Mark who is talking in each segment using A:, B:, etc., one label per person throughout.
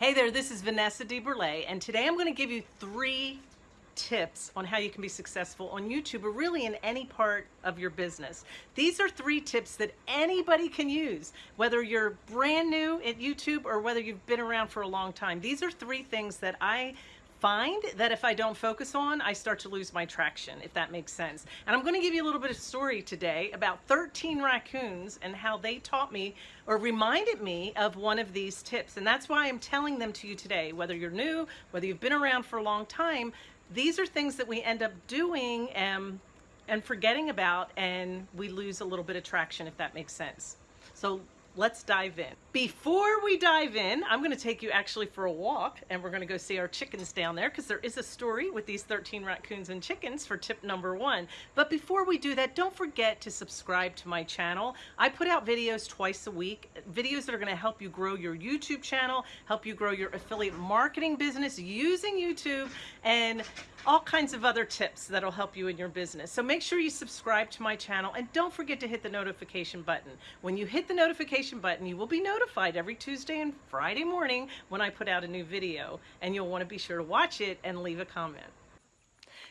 A: Hey there, this is Vanessa DeBurle, and today I'm going to give you three tips on how you can be successful on YouTube or really in any part of your business. These are three tips that anybody can use, whether you're brand new at YouTube or whether you've been around for a long time. These are three things that I find that if I don't focus on, I start to lose my traction, if that makes sense. And I'm going to give you a little bit of story today about 13 raccoons and how they taught me or reminded me of one of these tips. And that's why I'm telling them to you today, whether you're new, whether you've been around for a long time, these are things that we end up doing and, and forgetting about and we lose a little bit of traction, if that makes sense. So let's dive in. Before we dive in, I'm gonna take you actually for a walk and we're gonna go see our chickens down there because there is a story with these 13 raccoons and chickens for tip number one. But before we do that, don't forget to subscribe to my channel. I put out videos twice a week, videos that are gonna help you grow your YouTube channel, help you grow your affiliate marketing business using YouTube, and all kinds of other tips that'll help you in your business. So make sure you subscribe to my channel and don't forget to hit the notification button. When you hit the notification button, you will be notified every Tuesday and Friday morning when I put out a new video and you'll want to be sure to watch it and leave a comment.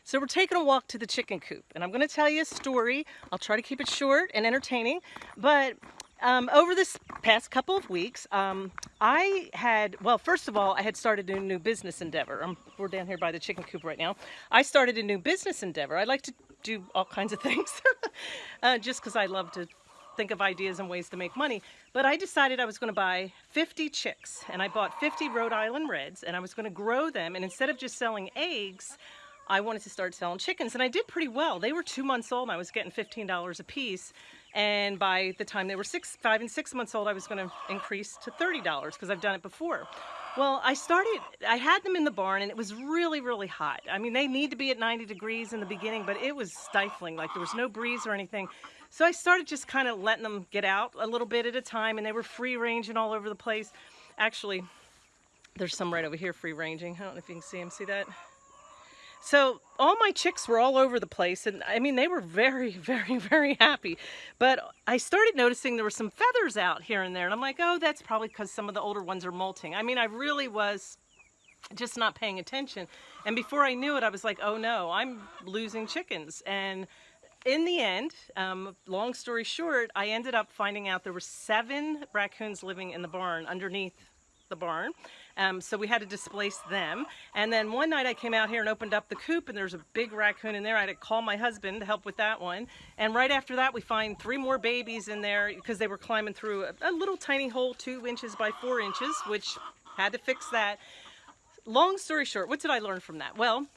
A: So we're taking a walk to the chicken coop and I'm going to tell you a story. I'll try to keep it short and entertaining, but um, over this past couple of weeks, um, I had, well, first of all, I had started a new business endeavor. We're down here by the chicken coop right now. I started a new business endeavor. I like to do all kinds of things uh, just because I love to think of ideas and ways to make money. But I decided I was going to buy 50 chicks and I bought 50 Rhode Island Reds and I was going to grow them. And instead of just selling eggs, I wanted to start selling chickens and I did pretty well. They were two months old and I was getting $15 a piece. And by the time they were six, five and six months old, I was gonna increase to $30 because I've done it before. Well, I started, I had them in the barn and it was really, really hot. I mean, they need to be at 90 degrees in the beginning, but it was stifling, like there was no breeze or anything. So I started just kind of letting them get out a little bit at a time and they were free ranging all over the place. Actually, there's some right over here free ranging. I don't know if you can see them, see that? So all my chicks were all over the place and I mean they were very very very happy. But I started noticing there were some feathers out here and there and I'm like oh that's probably because some of the older ones are molting. I mean I really was just not paying attention. And before I knew it I was like oh no I'm losing chickens. And in the end, um, long story short, I ended up finding out there were seven raccoons living in the barn underneath the barn. Um, so we had to displace them. And then one night I came out here and opened up the coop and there's a big raccoon in there. I had to call my husband to help with that one. And right after that we find three more babies in there because they were climbing through a, a little tiny hole two inches by four inches, which had to fix that. Long story short, what did I learn from that? Well,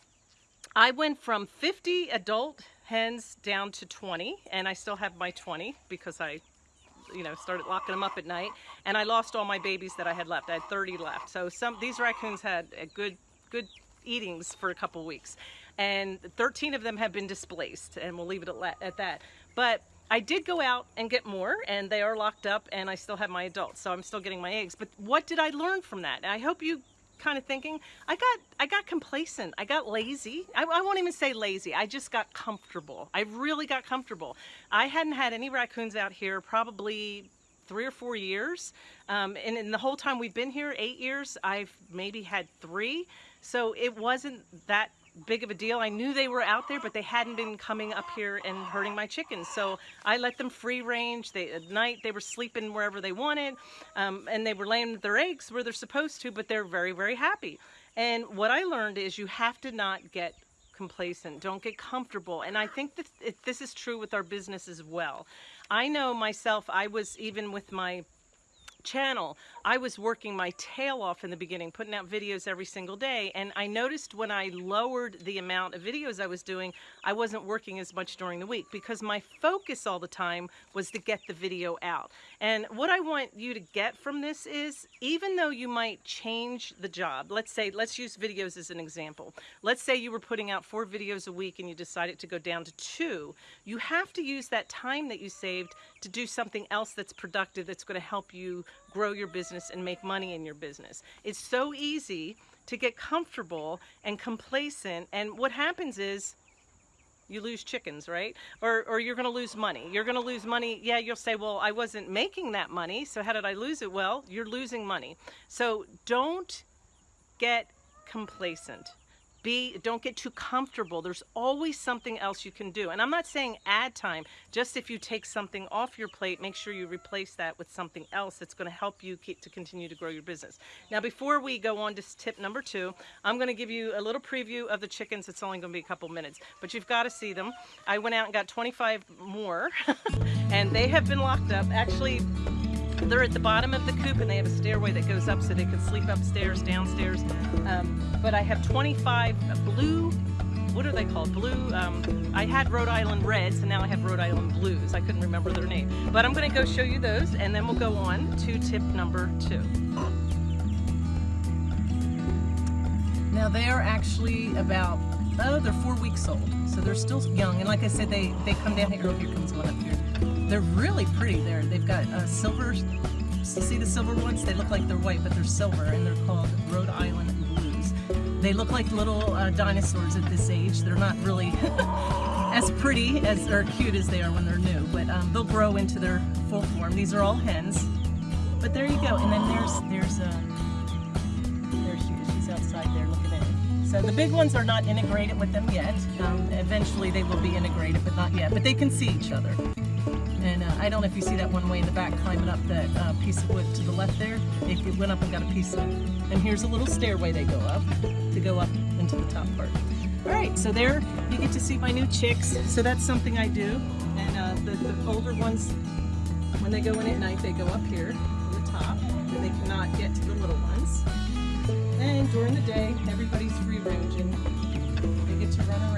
A: I went from 50 adult hens down to 20 and I still have my 20 because I you know, started locking them up at night. And I lost all my babies that I had left. I had 30 left. So some these raccoons had a good, good eatings for a couple weeks. And 13 of them have been displaced, and we'll leave it at, at that. But I did go out and get more, and they are locked up, and I still have my adults, so I'm still getting my eggs. But what did I learn from that? I hope you kind of thinking, I got I got complacent. I got lazy. I, I, won't even say lazy. I just got comfortable. I really got comfortable. I hadn't had any raccoons out here probably three or four years. Um, and in the whole time we've been here, eight years, I've maybe had three. So it wasn't that big of a deal. I knew they were out there, but they hadn't been coming up here and hurting my chickens. So I let them free range. They, at night, they were sleeping wherever they wanted, um, and they were laying their eggs where they're supposed to, but they're very, very happy. And what I learned is you have to not get complacent. Don't get comfortable. And I think that this is true with our business as well. I know myself, I was even with my channel, I was working my tail off in the beginning, putting out videos every single day. And I noticed when I lowered the amount of videos I was doing, I wasn't working as much during the week because my focus all the time was to get the video out. And what I want you to get from this is, even though you might change the job, let's say, let's use videos as an example. Let's say you were putting out four videos a week and you decided to go down to two. You have to use that time that you saved to do something else that's productive that's going to help you grow your business and make money in your business. It's so easy to get comfortable and complacent and what happens is you lose chickens, right? Or, or you're going to lose money. You're going to lose money. Yeah, you'll say, well, I wasn't making that money, so how did I lose it? Well, you're losing money. So don't get complacent be don't get too comfortable. There's always something else you can do. And i'm not saying add time. Just if you take something off your plate make sure you replace that with something else that's going to help you keep to continue to grow your business. Now before we go on to tip number two i'm going to give you a little preview of the chickens. It's only going to be a couple minutes but you've got to see them. I went out and got 25 more and they have been locked up. Actually they're at the bottom of the coop and they have a stairway that goes up so they can sleep upstairs, downstairs. Um, but I have 25 blue, what are they called? Blue, um, I had Rhode Island Reds and now I have Rhode Island Blues. I couldn't remember their name. But I'm gonna go show you those and then we'll go on to tip number two. Now they are actually about, oh, they're four weeks old. So they're still young. And like I said, they, they come down here. Oh, here comes one up here. They're really pretty. They're, they've got uh, silver, see the silver ones? They look like they're white, but they're silver, and they're called Rhode Island Blues. They look like little uh, dinosaurs at this age. They're not really as pretty as or cute as they are when they're new, but um, they'll grow into their full form. These are all hens. But there you go. And then there's there's um, there she is. She's outside there looking at me. So the big ones are not integrated with them yet. Um, eventually they will be integrated, but not yet. But they can see each other. I don't know if you see that one way in the back climbing up that uh, piece of wood to the left there. It, went up and got a piece of And here's a little stairway they go up to go up into the top part. All right, so there you get to see my new chicks. So that's something I do. And uh, the, the older ones, when they go in at night, they go up here to the top. And they cannot get to the little ones. And during the day, everybody's free ranging. They get to run around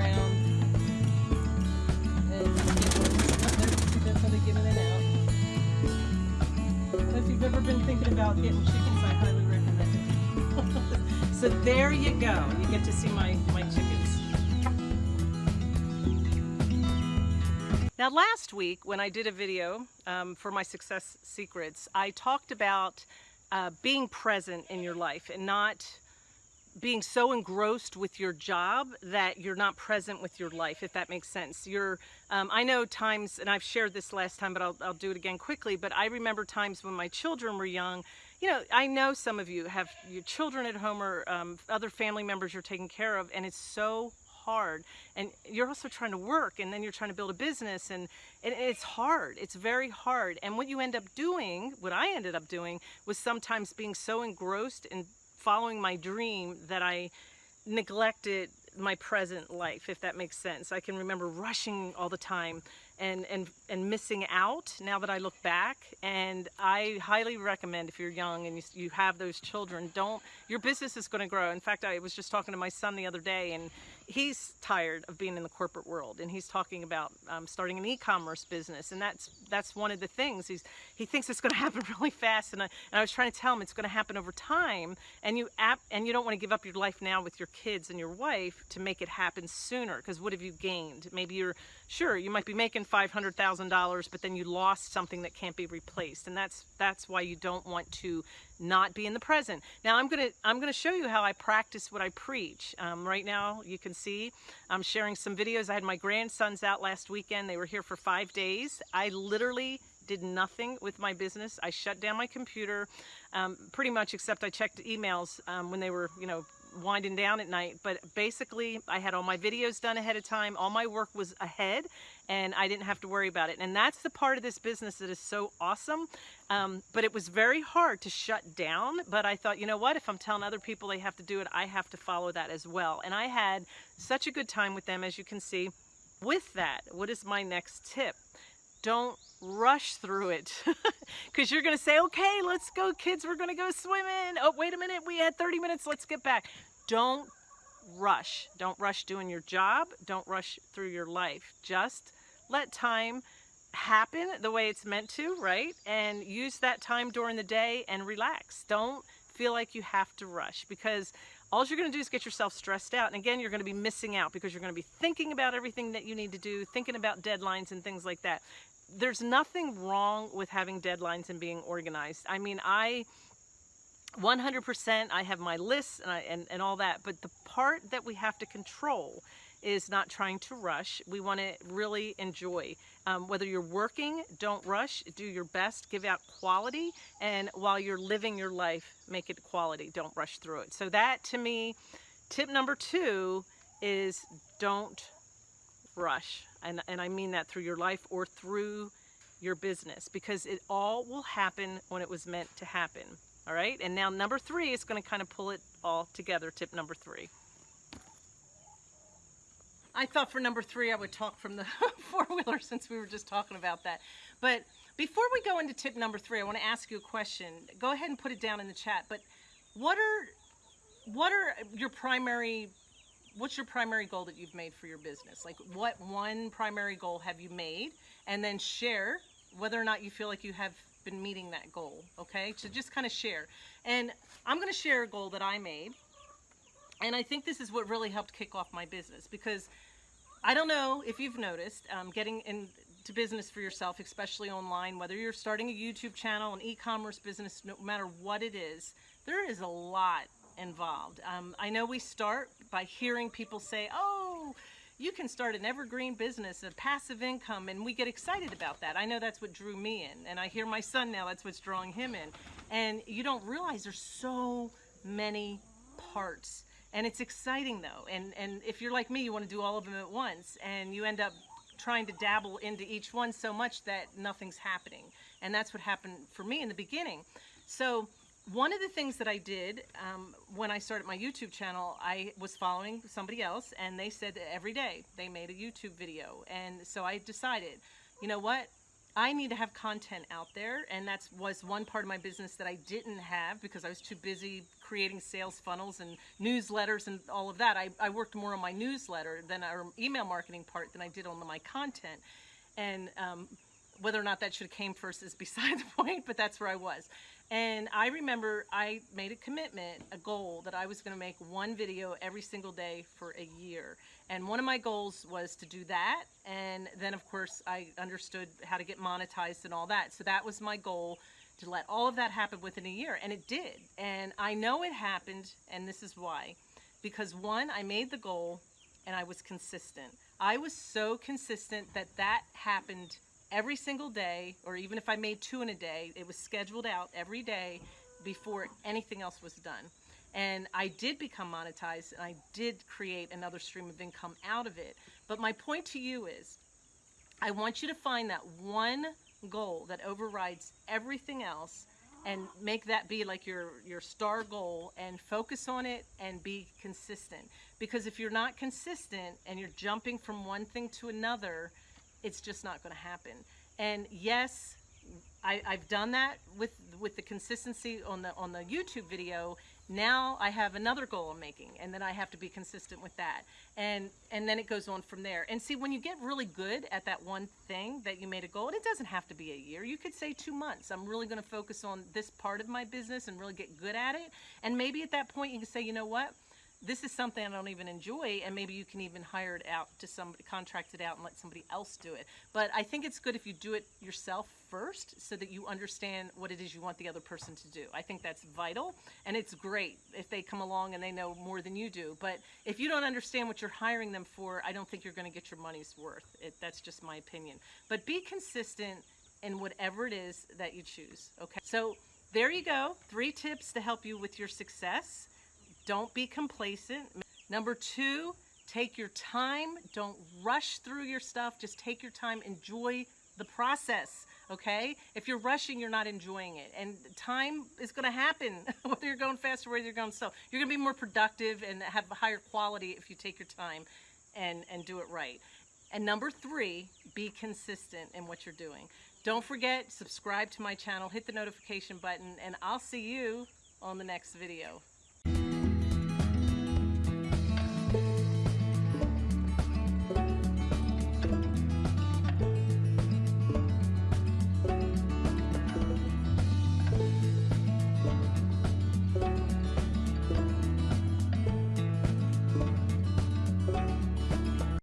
A: about getting chickens, I highly recommend it. so there you go. You get to see my, my chickens. Now last week when I did a video um, for my Success Secrets, I talked about uh, being present in your life and not being so engrossed with your job that you're not present with your life, if that makes sense. You're, um, I know times, and I've shared this last time, but I'll, I'll do it again quickly, but I remember times when my children were young, you know, I know some of you have your children at home or um, other family members you're taking care of, and it's so hard. And you're also trying to work and then you're trying to build a business and, and it's hard. It's very hard. And what you end up doing what I ended up doing was sometimes being so engrossed in following my dream that I neglected my present life, if that makes sense. I can remember rushing all the time and, and, and missing out now that I look back. And I highly recommend if you're young and you, you have those children, don't, your business is going to grow. In fact, I was just talking to my son the other day and he's tired of being in the corporate world and he's talking about um, starting an e-commerce business and that's that's one of the things. He's he thinks it's going to happen really fast and I, and I was trying to tell him it's going to happen over time and you app and you don't want to give up your life now with your kids and your wife to make it happen sooner because what have you gained? Maybe you're sure you might be making $500,000 but then you lost something that can't be replaced and that's that's why you don't want to not be in the present. Now I'm gonna I'm gonna show you how I practice what I preach. Um, right now you can see I'm sharing some videos. I had my grandsons out last weekend. They were here for five days. I literally did nothing with my business. I shut down my computer um, pretty much except I checked emails um, when they were you know winding down at night but basically I had all my videos done ahead of time all my work was ahead and I didn't have to worry about it. And that's the part of this business that is so awesome um, but it was very hard to shut down but I thought you know what? If I'm telling other people they have to do it I have to follow that as well. And I had such a good time with them as you can see. With that what is my next tip don't rush through it because you're going to say, okay, let's go kids, we're going to go swimming. Oh, wait a minute, we had 30 minutes, let's get back. Don't rush. Don't rush doing your job. Don't rush through your life. Just let time happen the way it's meant to, right? And use that time during the day and relax. Don't feel like you have to rush because all you're going to do is get yourself stressed out. And again, you're going to be missing out because you're going to be thinking about everything that you need to do, thinking about deadlines and things like that there's nothing wrong with having deadlines and being organized. I mean, I 100% I have my lists and, I, and, and all that, but the part that we have to control is not trying to rush. We want to really enjoy. Um, whether you're working, don't rush. Do your best. Give out quality. And while you're living your life, make it quality. Don't rush through it. So that to me, tip number two is don't rush. And, and I mean that through your life or through your business because it all will happen when it was meant to happen. All right. And now number three is going to kind of pull it all together. Tip number three. I thought for number three I would talk from the four-wheeler since we were just talking about that. But before we go into tip number three, I want to ask you a question. Go ahead and put it down in the chat. But what are what are your primary what's your primary goal that you've made for your business? Like what one primary goal have you made? And then share whether or not you feel like you have been meeting that goal, okay? So just kind of share. And I'm going to share a goal that I made. And I think this is what really helped kick off my business because I don't know if you've noticed um, getting into business for yourself, especially online, whether you're starting a YouTube channel, an e-commerce business, no matter what it is, there is a lot involved. Um, I know we start by hearing people say, oh, you can start an evergreen business, a passive income, and we get excited about that. I know that's what drew me in, and I hear my son now, that's what's drawing him in. And you don't realize there's so many parts. And it's exciting though. And, and if you're like me, you want to do all of them at once, and you end up trying to dabble into each one so much that nothing's happening. And that's what happened for me in the beginning. So one of the things that I did um, when I started my YouTube channel, I was following somebody else and they said that every day they made a YouTube video. And so I decided, you know what? I need to have content out there. And that was one part of my business that I didn't have because I was too busy creating sales funnels and newsletters and all of that. I, I worked more on my newsletter than our email marketing part than I did on my content. And um, whether or not that should have came first is beside the point, but that's where I was. And I remember I made a commitment, a goal that I was going to make one video every single day for a year. And one of my goals was to do that. And then of course I understood how to get monetized and all that. So that was my goal to let all of that happen within a year. And it did. And I know it happened. And this is why. Because one, I made the goal and I was consistent. I was so consistent that that happened every single day, or even if I made two in a day, it was scheduled out every day before anything else was done. And I did become monetized and I did create another stream of income out of it. But my point to you is, I want you to find that one goal that overrides everything else and make that be like your, your star goal and focus on it and be consistent. Because if you're not consistent and you're jumping from one thing to another, it's just not going to happen. And yes, I, have done that with with the consistency on the on the YouTube video. Now I have another goal I'm making, and then I have to be consistent with that, and and then it goes on from there. And see, when you get really good at that one thing that you made a goal, and it doesn't have to be a year. You could say two months. I'm really going to focus on this part of my business and really get good at it. And maybe at that point you can say, you know what? This is something I don't even enjoy, and maybe you can even hire it out to somebody, contract it out and let somebody else do it. But I think it's good if you do it yourself first so that you understand what it is you want the other person to do. I think that's vital, and it's great if they come along and they know more than you do. But if you don't understand what you're hiring them for, I don't think you're going to get your money's worth. It, that's just my opinion. But be consistent in whatever it is that you choose, okay? So there you go, three tips to help you with your success. Don't be complacent. Number two, take your time. Don't rush through your stuff. Just take your time. Enjoy the process, okay? If you're rushing, you're not enjoying it. And time is going to happen, whether you're going fast or whether you're going slow. You're going to be more productive and have a higher quality if you take your time and, and do it right. And number three, be consistent in what you're doing. Don't forget, subscribe to my channel, hit the notification button, and I'll see you on the next video.